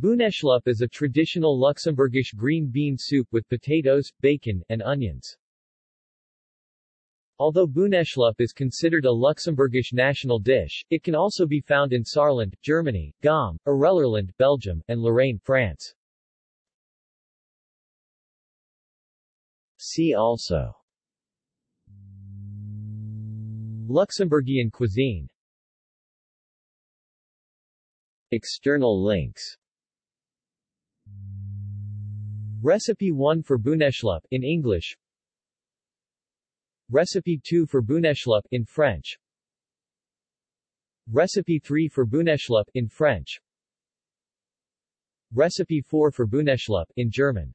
Bouneschlupp is a traditional Luxembourgish green bean soup with potatoes, bacon, and onions. Although Bouneschlupp is considered a Luxembourgish national dish, it can also be found in Saarland, Germany, Gaume, Arelerland, Belgium, and Lorraine, France. See also Luxembourgian cuisine External links Recipe 1 for Bouneschlupp in English. Recipe 2 for Bouneschlupp in French. Recipe 3 for Bouneschlupp in French. Recipe 4 for Bouneschlupp in German